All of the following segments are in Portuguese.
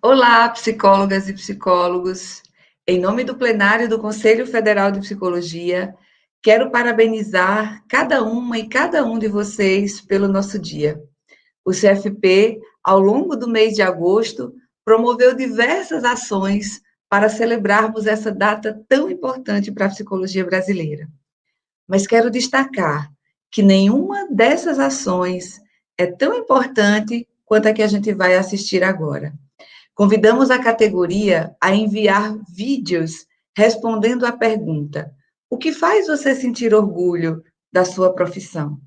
Olá, psicólogas e psicólogos. Em nome do plenário do Conselho Federal de Psicologia, quero parabenizar cada uma e cada um de vocês pelo nosso dia. O CFP, ao longo do mês de agosto, promoveu diversas ações para celebrarmos essa data tão importante para a psicologia brasileira. Mas quero destacar que nenhuma dessas ações é tão importante quanto a que a gente vai assistir agora. Convidamos a categoria a enviar vídeos respondendo à pergunta: o que faz você sentir orgulho da sua profissão?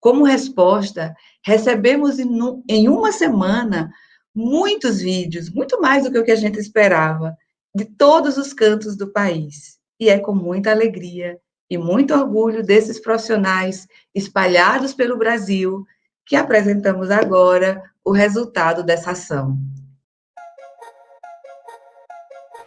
Como resposta, recebemos em uma semana muitos vídeos, muito mais do que o que a gente esperava, de todos os cantos do país. E é com muita alegria e muito orgulho desses profissionais espalhados pelo Brasil que apresentamos agora o resultado dessa ação.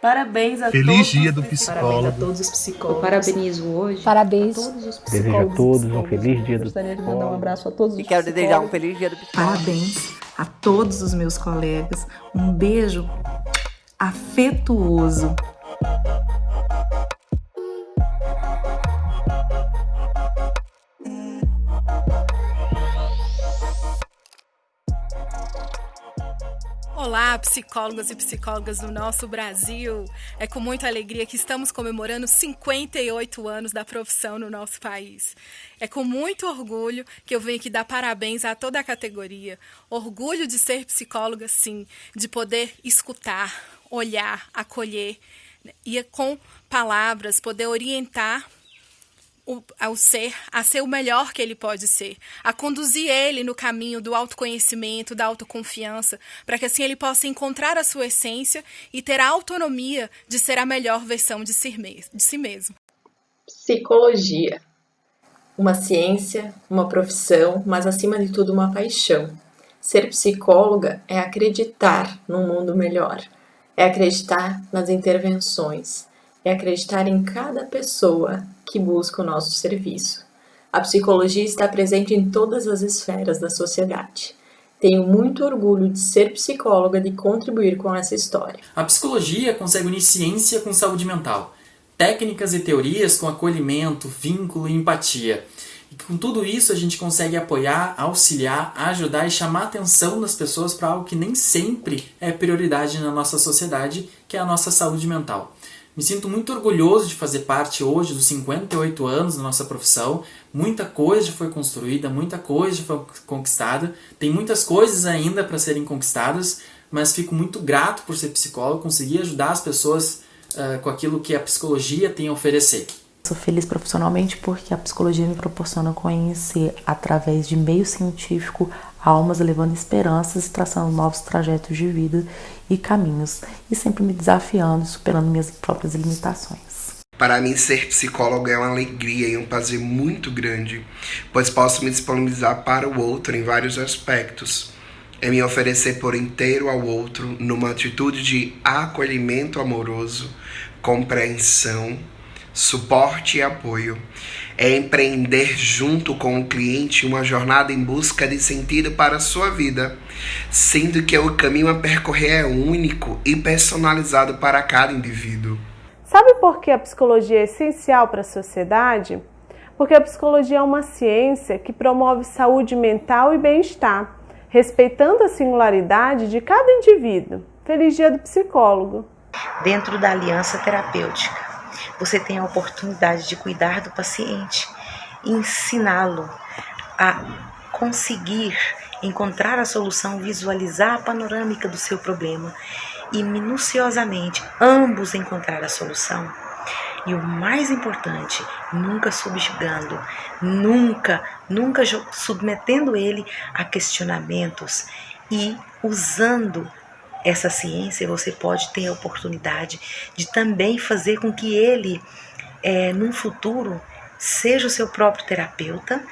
Parabéns a Feliz todos. dia do psicólogo. Parabéns a todos os psicólogos. Eu parabenizo hoje. Parabéns. A todos os psicólogos. Desejo a todos um feliz dia do Gostaria de mandar um abraço a todos os E quero desejar um feliz dia do psicólogo. Parabéns a todos os meus colegas. Um beijo afetuoso. Olá, psicólogos e psicólogas do nosso Brasil. É com muita alegria que estamos comemorando 58 anos da profissão no nosso país. É com muito orgulho que eu venho aqui dar parabéns a toda a categoria. Orgulho de ser psicóloga, sim, de poder escutar, olhar, acolher né, e com palavras poder orientar o- ao ser a ser o melhor que ele pode ser, a conduzir ele no caminho do autoconhecimento, da autoconfiança, para que assim ele possa encontrar a sua essência e ter a autonomia de ser a melhor versão de si, de si mesmo. Psicologia. Uma ciência, uma profissão, mas acima de tudo uma paixão. Ser psicóloga é acreditar num mundo melhor, é acreditar nas intervenções, é acreditar em cada pessoa que busca o nosso serviço. A psicologia está presente em todas as esferas da sociedade. Tenho muito orgulho de ser psicóloga e de contribuir com essa história. A psicologia consegue unir ciência com saúde mental, técnicas e teorias com acolhimento, vínculo e empatia. E com tudo isso a gente consegue apoiar, auxiliar, ajudar e chamar a atenção das pessoas para algo que nem sempre é prioridade na nossa sociedade, que é a nossa saúde mental. Me sinto muito orgulhoso de fazer parte hoje dos 58 anos da nossa profissão. Muita coisa foi construída, muita coisa foi conquistada. Tem muitas coisas ainda para serem conquistadas, mas fico muito grato por ser psicólogo, conseguir ajudar as pessoas ah, com aquilo que a psicologia tem a oferecer. Sou feliz profissionalmente porque a psicologia me proporciona conhecer, através de meio científico, almas levando esperanças e traçando novos trajetos de vida e caminhos, e sempre me desafiando e superando minhas próprias limitações. Para mim, ser psicólogo é uma alegria e um prazer muito grande, pois posso me disponibilizar para o outro em vários aspectos. É me oferecer por inteiro ao outro numa atitude de acolhimento amoroso, compreensão, suporte e apoio. É empreender junto com o cliente uma jornada em busca de sentido para a sua vida, sendo que o caminho a percorrer é único e personalizado para cada indivíduo. Sabe por que a psicologia é essencial para a sociedade? Porque a psicologia é uma ciência que promove saúde mental e bem-estar, respeitando a singularidade de cada indivíduo. Feliz dia do psicólogo! Dentro da aliança terapêutica, você tem a oportunidade de cuidar do paciente, ensiná-lo a conseguir encontrar a solução, visualizar a panorâmica do seu problema e minuciosamente ambos encontrar a solução. E o mais importante, nunca subjugando, nunca, nunca submetendo ele a questionamentos e usando essa ciência, você pode ter a oportunidade de também fazer com que ele, eh, num futuro, seja o seu próprio terapeuta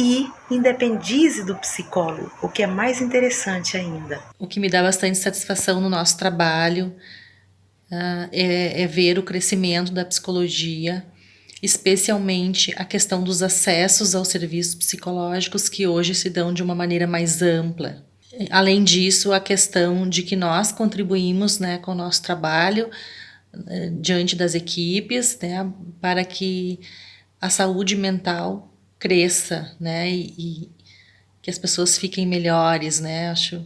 e independize do psicólogo, o que é mais interessante ainda. O que me dá bastante satisfação no nosso trabalho ah, é, é ver o crescimento da psicologia, especialmente a questão dos acessos aos serviços psicológicos que hoje se dão de uma maneira mais ampla. Além disso, a questão de que nós contribuímos né, com o nosso trabalho eh, diante das equipes né, para que a saúde mental cresça né, e, e que as pessoas fiquem melhores. Né, acho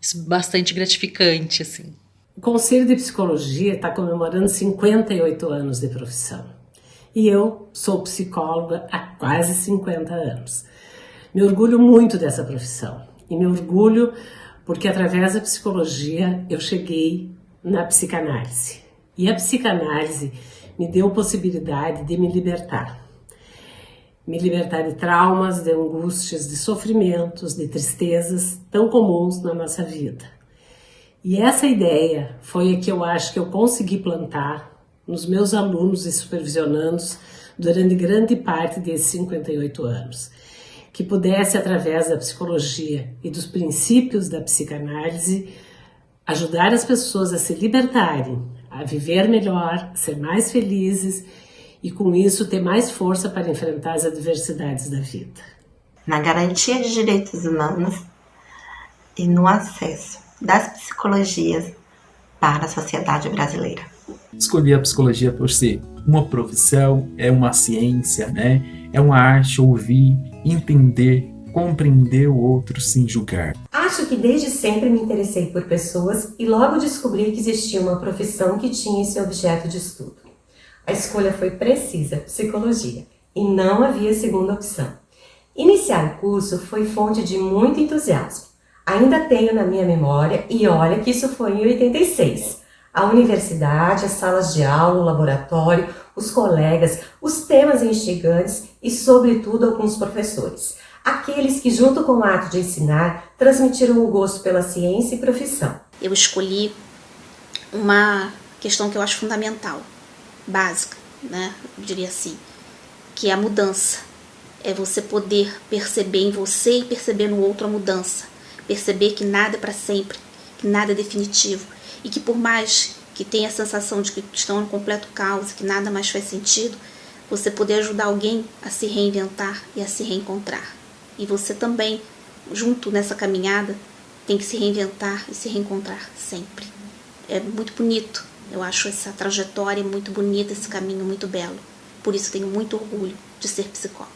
isso bastante gratificante. Assim. O Conselho de Psicologia está comemorando 58 anos de profissão. E eu sou psicóloga há quase 50 anos. Me orgulho muito dessa profissão e me orgulho porque através da psicologia eu cheguei na psicanálise. E a psicanálise me deu possibilidade de me libertar. Me libertar de traumas, de angústias, de sofrimentos, de tristezas tão comuns na nossa vida. E essa ideia foi a que eu acho que eu consegui plantar nos meus alunos e supervisionandos durante grande parte desses 58 anos que pudesse, através da psicologia e dos princípios da psicanálise, ajudar as pessoas a se libertarem, a viver melhor, ser mais felizes e, com isso, ter mais força para enfrentar as adversidades da vida. Na garantia de direitos humanos e no acesso das psicologias para a sociedade brasileira. Escolhi a psicologia por ser uma profissão, é uma ciência, né? É uma arte ouvir entender, compreender o outro sem julgar. Acho que desde sempre me interessei por pessoas e logo descobri que existia uma profissão que tinha esse objeto de estudo. A escolha foi precisa, psicologia, e não havia segunda opção. Iniciar o curso foi fonte de muito entusiasmo. Ainda tenho na minha memória, e olha que isso foi em 86. A universidade, as salas de aula, o laboratório, os colegas, os temas instigantes e, sobretudo, alguns professores. Aqueles que, junto com o ato de ensinar, transmitiram o gosto pela ciência e profissão. Eu escolhi uma questão que eu acho fundamental, básica, né? Eu diria assim, que é a mudança. É você poder perceber em você e perceber no outro a mudança. Perceber que nada é para sempre, nada definitivo e que por mais que tem a sensação de que estão em completo caos, que nada mais faz sentido, você poder ajudar alguém a se reinventar e a se reencontrar. E você também, junto nessa caminhada, tem que se reinventar e se reencontrar sempre. É muito bonito. Eu acho essa trajetória muito bonita, esse caminho muito belo. Por isso tenho muito orgulho de ser psicóloga.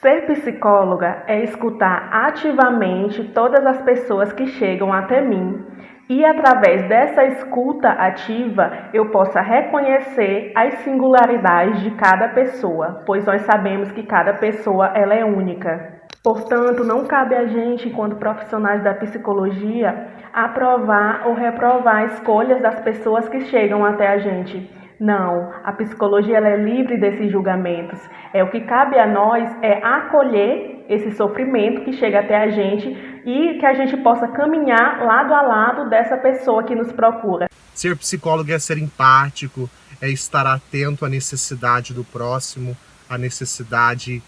Ser psicóloga é escutar ativamente todas as pessoas que chegam até mim e através dessa escuta ativa eu possa reconhecer as singularidades de cada pessoa, pois nós sabemos que cada pessoa ela é única. Portanto, não cabe a gente, enquanto profissionais da psicologia, aprovar ou reprovar escolhas das pessoas que chegam até a gente. Não, a psicologia é livre desses julgamentos. É o que cabe a nós é acolher esse sofrimento que chega até a gente e que a gente possa caminhar lado a lado dessa pessoa que nos procura. Ser psicólogo é ser empático, é estar atento à necessidade do próximo, à necessidade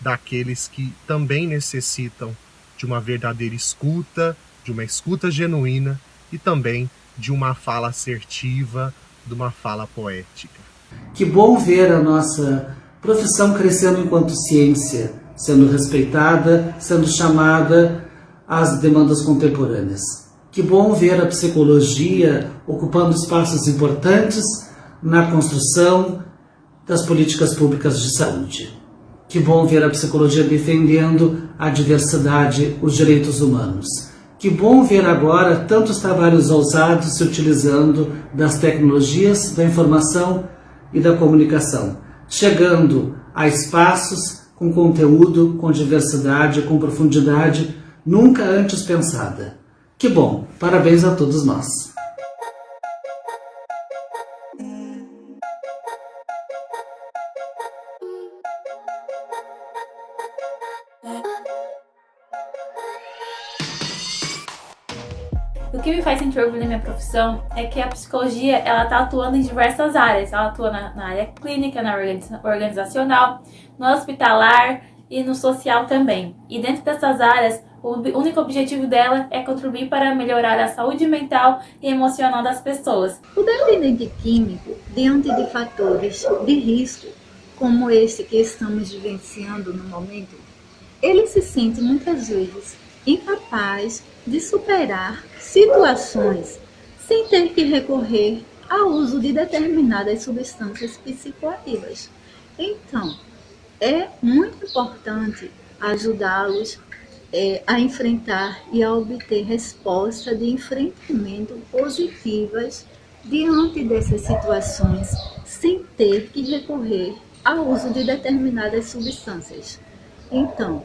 daqueles que também necessitam de uma verdadeira escuta, de uma escuta genuína e também de uma fala assertiva, de uma fala poética. Que bom ver a nossa profissão crescendo enquanto ciência, sendo respeitada, sendo chamada às demandas contemporâneas. Que bom ver a psicologia ocupando espaços importantes na construção das políticas públicas de saúde. Que bom ver a psicologia defendendo a diversidade, os direitos humanos. Que bom ver agora tantos trabalhos ousados se utilizando das tecnologias da informação e da comunicação, chegando a espaços com conteúdo, com diversidade, com profundidade nunca antes pensada. Que bom! Parabéns a todos nós! Que me faz sentir orgulho na minha profissão é que a psicologia ela está atuando em diversas áreas. Ela atua na, na área clínica, na organizacional, no hospitalar e no social também. E dentro dessas áreas, o único objetivo dela é contribuir para melhorar a saúde mental e emocional das pessoas. O dependente químico, diante de fatores de risco, como esse que estamos vivenciando no momento, ele se sente muitas vezes incapaz de superar situações sem ter que recorrer ao uso de determinadas substâncias psicoativas. Então, é muito importante ajudá-los é, a enfrentar e a obter resposta de enfrentamento positivas diante dessas situações, sem ter que recorrer ao uso de determinadas substâncias. Então,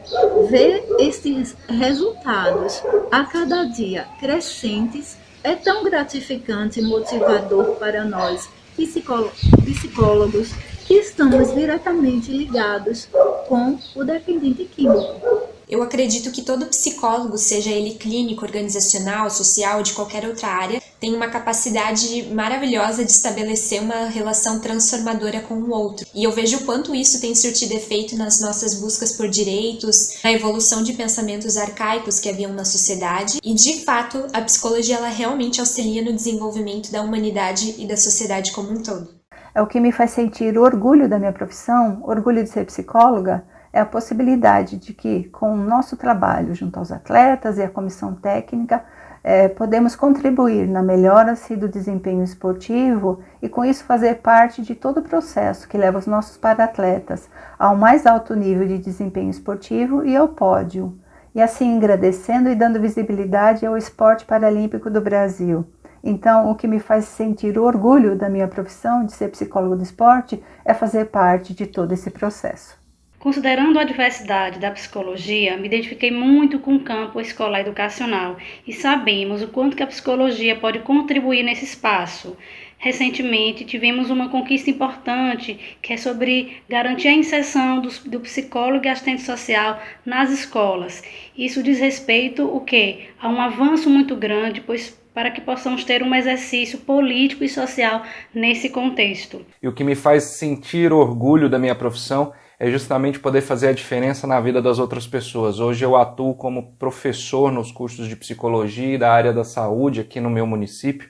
ver esses resultados a cada dia crescentes é tão gratificante e motivador para nós, psicólogos, que estamos diretamente ligados com o dependente químico. Eu acredito que todo psicólogo, seja ele clínico, organizacional, social de qualquer outra área, tem uma capacidade maravilhosa de estabelecer uma relação transformadora com o outro. E eu vejo o quanto isso tem surtido efeito nas nossas buscas por direitos, na evolução de pensamentos arcaicos que haviam na sociedade. E de fato, a psicologia ela realmente auxilia no desenvolvimento da humanidade e da sociedade como um todo. É o que me faz sentir orgulho da minha profissão, orgulho de ser psicóloga, é a possibilidade de que, com o nosso trabalho junto aos atletas e à comissão técnica, é, podemos contribuir na melhora do desempenho esportivo e, com isso, fazer parte de todo o processo que leva os nossos para-atletas ao mais alto nível de desempenho esportivo e ao pódio, e assim agradecendo e dando visibilidade ao esporte paralímpico do Brasil. Então, o que me faz sentir orgulho da minha profissão de ser psicólogo do esporte é fazer parte de todo esse processo. Considerando a diversidade da psicologia, me identifiquei muito com o campo escolar educacional e sabemos o quanto que a psicologia pode contribuir nesse espaço. Recentemente tivemos uma conquista importante que é sobre garantir a inserção do, do psicólogo e assistente social nas escolas. Isso diz respeito o quê? A um avanço muito grande, pois para que possamos ter um exercício político e social nesse contexto. E o que me faz sentir orgulho da minha profissão é justamente poder fazer a diferença na vida das outras pessoas. Hoje eu atuo como professor nos cursos de psicologia e da área da saúde aqui no meu município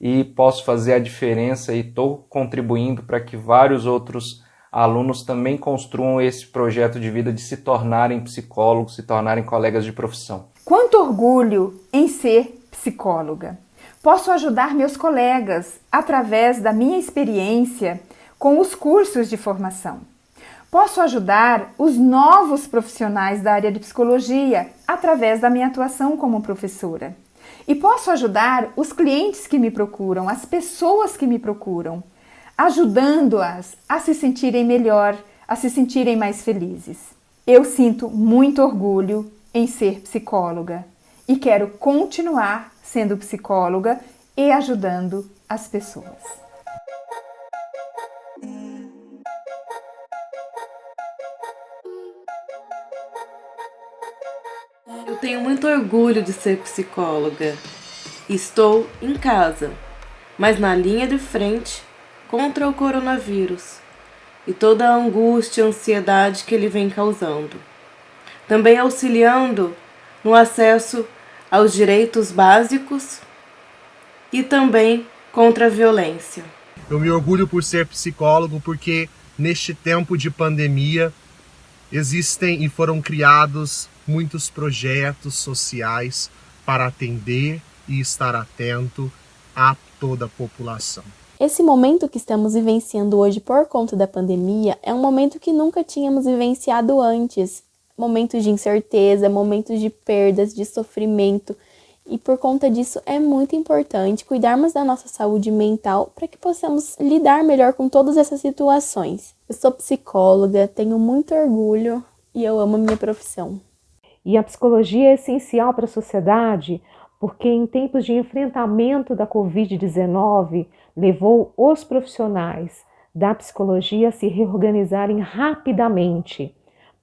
e posso fazer a diferença e estou contribuindo para que vários outros alunos também construam esse projeto de vida de se tornarem psicólogos, se tornarem colegas de profissão. Quanto orgulho em ser psicóloga! Posso ajudar meus colegas através da minha experiência com os cursos de formação. Posso ajudar os novos profissionais da área de psicologia através da minha atuação como professora. E posso ajudar os clientes que me procuram, as pessoas que me procuram, ajudando-as a se sentirem melhor, a se sentirem mais felizes. Eu sinto muito orgulho em ser psicóloga e quero continuar sendo psicóloga e ajudando as pessoas. Tenho muito orgulho de ser psicóloga. Estou em casa, mas na linha de frente contra o coronavírus e toda a angústia e ansiedade que ele vem causando. Também auxiliando no acesso aos direitos básicos e também contra a violência. Eu me orgulho por ser psicólogo porque neste tempo de pandemia existem e foram criados muitos projetos sociais para atender e estar atento a toda a população. Esse momento que estamos vivenciando hoje por conta da pandemia é um momento que nunca tínhamos vivenciado antes. Momentos de incerteza, momentos de perdas, de sofrimento. E por conta disso é muito importante cuidarmos da nossa saúde mental para que possamos lidar melhor com todas essas situações. Eu sou psicóloga, tenho muito orgulho e eu amo a minha profissão. E a psicologia é essencial para a sociedade porque, em tempos de enfrentamento da Covid-19, levou os profissionais da psicologia a se reorganizarem rapidamente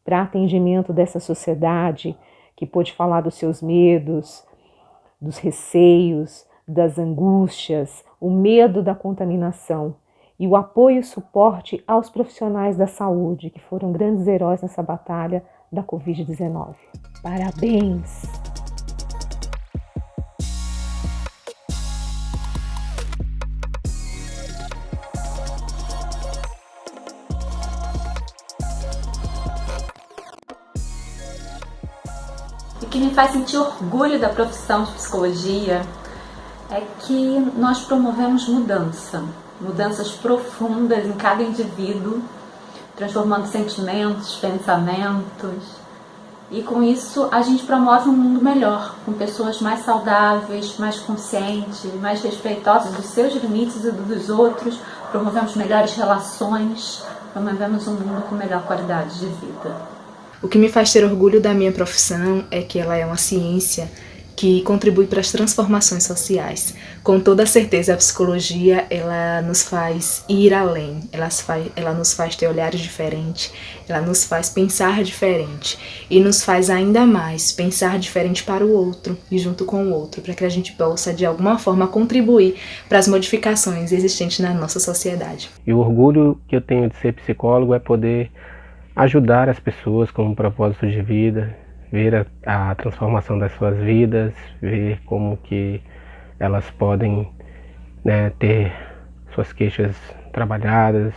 para atendimento dessa sociedade que pôde falar dos seus medos, dos receios, das angústias, o medo da contaminação e o apoio e suporte aos profissionais da saúde que foram grandes heróis nessa batalha da Covid-19. Parabéns! E que me faz sentir orgulho da profissão de psicologia é que nós promovemos mudança, mudanças profundas em cada indivíduo, transformando sentimentos, pensamentos. E com isso a gente promove um mundo melhor, com pessoas mais saudáveis, mais conscientes, mais respeitosas dos seus limites e dos outros. Promovemos melhores relações, promovemos um mundo com melhor qualidade de vida. O que me faz ter orgulho da minha profissão é que ela é uma ciência que contribui para as transformações sociais. Com toda certeza, a psicologia ela nos faz ir além, ela, faz, ela nos faz ter olhares diferentes, ela nos faz pensar diferente e nos faz ainda mais pensar diferente para o outro e junto com o outro, para que a gente possa de alguma forma contribuir para as modificações existentes na nossa sociedade. E o orgulho que eu tenho de ser psicólogo é poder ajudar as pessoas com um propósito de vida, ver a, a transformação das suas vidas, ver como que elas podem né, ter suas queixas trabalhadas,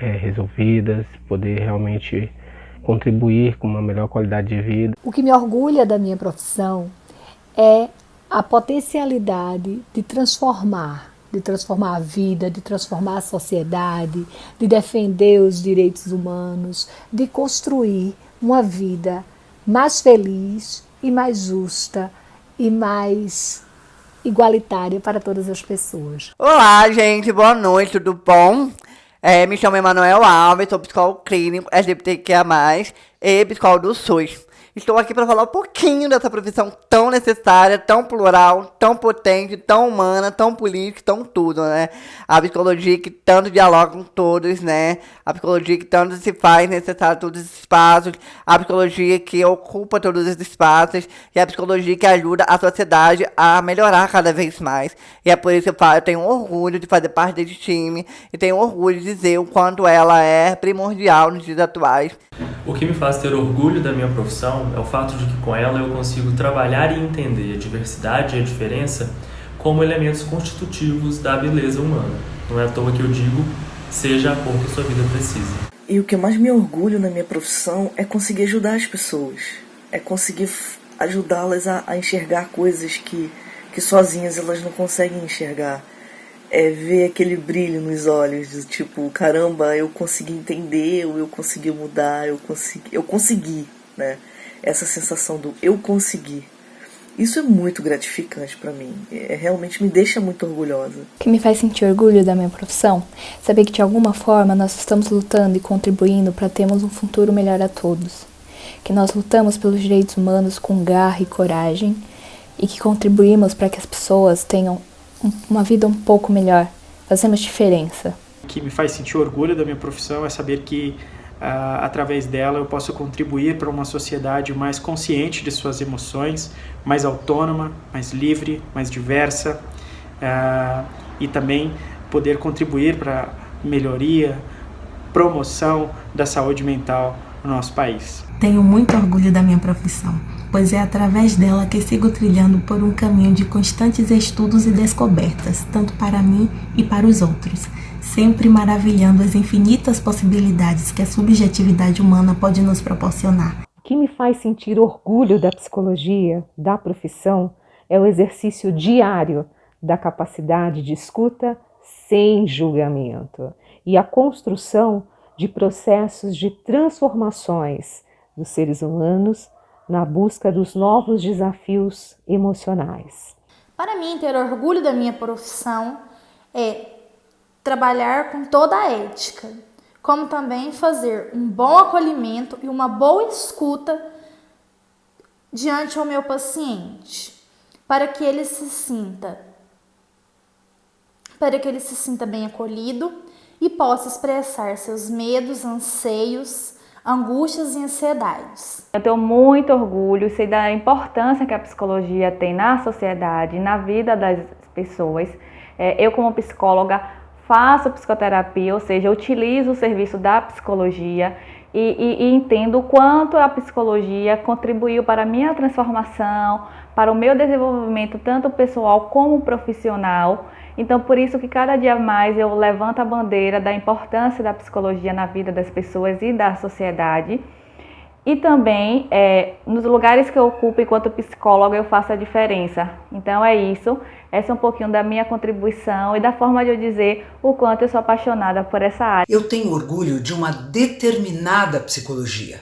é, resolvidas, poder realmente contribuir com uma melhor qualidade de vida. O que me orgulha da minha profissão é a potencialidade de transformar, de transformar a vida, de transformar a sociedade, de defender os direitos humanos, de construir uma vida mais feliz e mais justa e mais igualitária para todas as pessoas. Olá, gente, boa noite, tudo bom? É, me chamo Emanuel Alves, sou psicólogo clínico LGBTQIA+, e psicólogo do SUS. Estou aqui para falar um pouquinho dessa profissão tão necessária, tão plural, tão potente, tão humana, tão política, tão tudo, né? A psicologia que tanto dialoga com todos, né? A psicologia que tanto se faz necessária todos os espaços, a psicologia que ocupa todos os espaços e a psicologia que ajuda a sociedade a melhorar cada vez mais. E é por isso que eu, falo, eu tenho orgulho de fazer parte desse time e tenho orgulho de dizer o quanto ela é primordial nos dias atuais. O que me faz ter orgulho da minha profissão é o fato de que com ela eu consigo trabalhar e entender a diversidade e a diferença como elementos constitutivos da beleza humana. Não é à toa que eu digo, seja a cor que sua vida precisa. E o que mais me orgulho na minha profissão é conseguir ajudar as pessoas, é conseguir ajudá-las a, a enxergar coisas que, que sozinhas elas não conseguem enxergar é ver aquele brilho nos olhos, do tipo, caramba, eu consegui entender, ou eu consegui mudar, eu consegui, eu consegui, né? Essa sensação do eu consegui. Isso é muito gratificante para mim. É, realmente me deixa muito orgulhosa. O que me faz sentir orgulho da minha profissão? Saber que de alguma forma nós estamos lutando e contribuindo para termos um futuro melhor a todos. Que nós lutamos pelos direitos humanos com garra e coragem e que contribuímos para que as pessoas tenham uma vida um pouco melhor, fazemos diferença. O que me faz sentir orgulho da minha profissão é saber que uh, através dela eu posso contribuir para uma sociedade mais consciente de suas emoções, mais autônoma, mais livre, mais diversa uh, e também poder contribuir para melhoria, promoção da saúde mental no nosso país. Tenho muito orgulho da minha profissão pois é através dela que sigo trilhando por um caminho de constantes estudos e descobertas, tanto para mim e para os outros, sempre maravilhando as infinitas possibilidades que a subjetividade humana pode nos proporcionar. O que me faz sentir orgulho da psicologia, da profissão, é o exercício diário da capacidade de escuta sem julgamento e a construção de processos de transformações dos seres humanos na busca dos novos desafios emocionais. Para mim, ter orgulho da minha profissão é trabalhar com toda a ética, como também fazer um bom acolhimento e uma boa escuta diante ao meu paciente, para que ele se sinta para que ele se sinta bem acolhido e possa expressar seus medos, anseios, angústias e ansiedades. Eu tenho muito orgulho, sei da importância que a psicologia tem na sociedade, na vida das pessoas. É, eu, como psicóloga, faço psicoterapia, ou seja, utilizo o serviço da psicologia e, e, e entendo o quanto a psicologia contribuiu para a minha transformação, para o meu desenvolvimento, tanto pessoal como profissional. Então, por isso que cada dia mais eu levanto a bandeira da importância da psicologia na vida das pessoas e da sociedade. e também é, nos lugares que eu ocupo enquanto psicóloga eu faço a diferença. Então é isso, essa é um pouquinho da minha contribuição e da forma de eu dizer o quanto eu sou apaixonada por essa área. Eu tenho orgulho de uma determinada psicologia,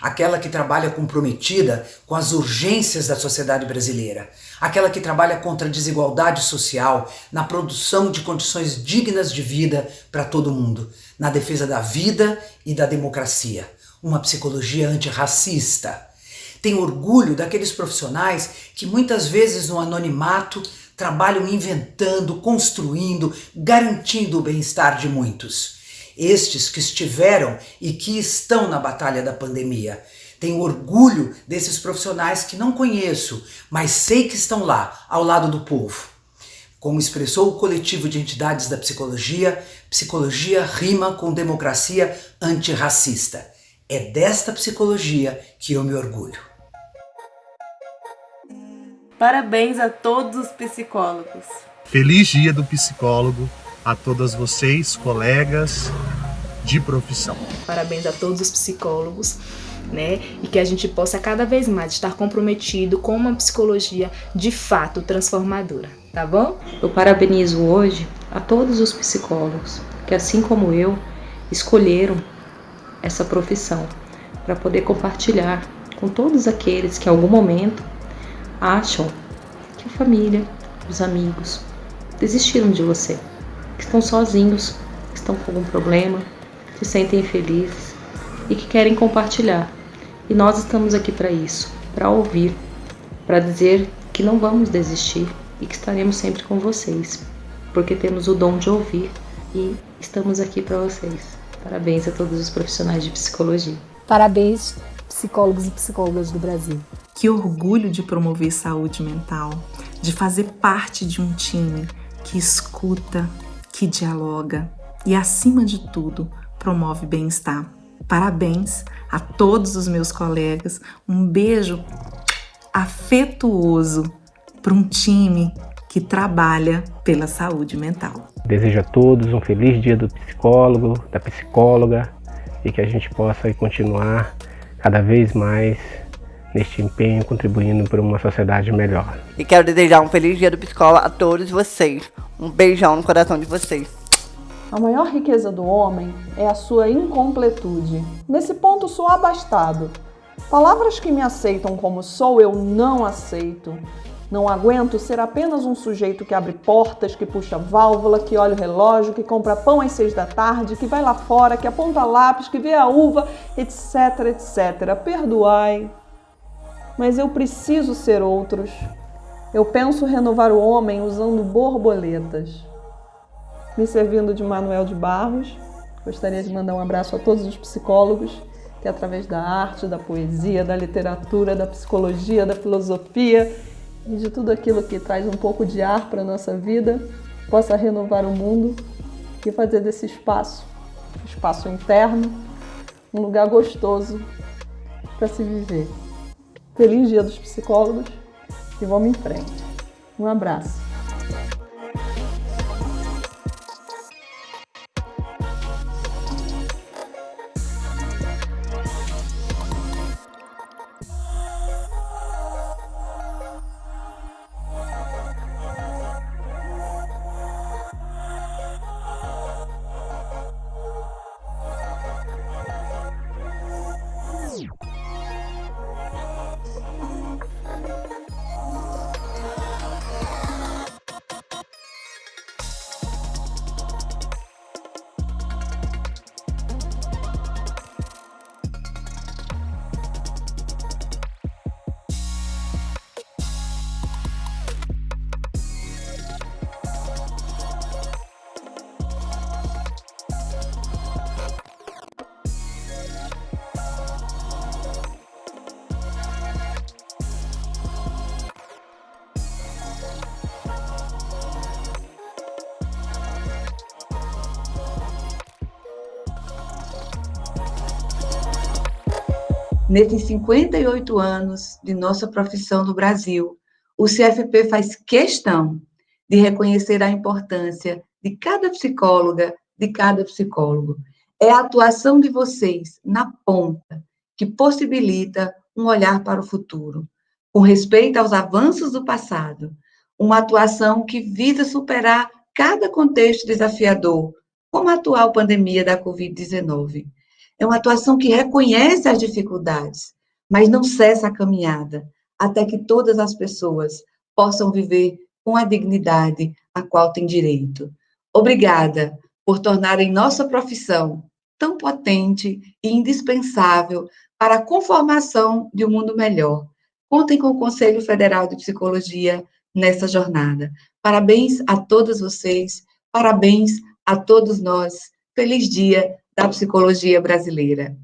aquela que trabalha comprometida com as urgências da sociedade brasileira, aquela que trabalha contra a desigualdade social, na produção de condições dignas de vida para todo mundo, na defesa da vida e da democracia uma psicologia antirracista. Tenho orgulho daqueles profissionais que muitas vezes no anonimato trabalham inventando, construindo, garantindo o bem-estar de muitos. Estes que estiveram e que estão na batalha da pandemia. Tenho orgulho desses profissionais que não conheço, mas sei que estão lá, ao lado do povo. Como expressou o coletivo de entidades da psicologia, psicologia rima com democracia antirracista. É desta psicologia que eu me orgulho. Parabéns a todos os psicólogos. Feliz Dia do Psicólogo a todas vocês, colegas de profissão. Parabéns a todos os psicólogos. Né? E que a gente possa cada vez mais estar comprometido com uma psicologia de fato transformadora, tá bom? Eu parabenizo hoje a todos os psicólogos que, assim como eu, escolheram essa profissão, para poder compartilhar com todos aqueles que em algum momento acham que a família, os amigos desistiram de você, que estão sozinhos, que estão com algum problema, se sentem infelizes e que querem compartilhar. E nós estamos aqui para isso, para ouvir, para dizer que não vamos desistir e que estaremos sempre com vocês, porque temos o dom de ouvir e estamos aqui para vocês. Parabéns a todos os profissionais de psicologia. Parabéns, psicólogos e psicólogas do Brasil. Que orgulho de promover saúde mental, de fazer parte de um time que escuta, que dialoga e, acima de tudo, promove bem-estar. Parabéns a todos os meus colegas, um beijo afetuoso para um time que trabalha pela saúde mental. Desejo a todos um feliz dia do psicólogo, da psicóloga e que a gente possa continuar cada vez mais neste empenho, contribuindo para uma sociedade melhor. E quero desejar um feliz dia do psicólogo a todos vocês. Um beijão no coração de vocês. A maior riqueza do homem é a sua incompletude. Nesse ponto sou abastado. Palavras que me aceitam como sou, eu não aceito. Não aguento ser apenas um sujeito que abre portas, que puxa válvula, que olha o relógio, que compra pão às seis da tarde, que vai lá fora, que aponta lápis, que vê a uva, etc, etc. Perdoai, mas eu preciso ser outros. Eu penso renovar o homem usando borboletas. Me servindo de Manuel de Barros, gostaria de mandar um abraço a todos os psicólogos que, através da arte, da poesia, da literatura, da psicologia, da filosofia e de tudo aquilo que traz um pouco de ar para a nossa vida, possa renovar o mundo e fazer desse espaço, espaço interno, um lugar gostoso para se viver. Feliz Dia dos Psicólogos e vamos em frente. Um abraço. Nesses 58 anos de nossa profissão no Brasil, o CFP faz questão de reconhecer a importância de cada psicóloga, de cada psicólogo. É a atuação de vocês na ponta que possibilita um olhar para o futuro, com respeito aos avanços do passado, uma atuação que visa superar cada contexto desafiador, como a atual pandemia da Covid-19. É uma atuação que reconhece as dificuldades, mas não cessa a caminhada, até que todas as pessoas possam viver com a dignidade a qual têm direito. Obrigada por tornarem nossa profissão tão potente e indispensável para a conformação de um mundo melhor. Contem com o Conselho Federal de Psicologia nessa jornada. Parabéns a todos vocês, parabéns a todos nós. Feliz Dia da Psicologia Brasileira.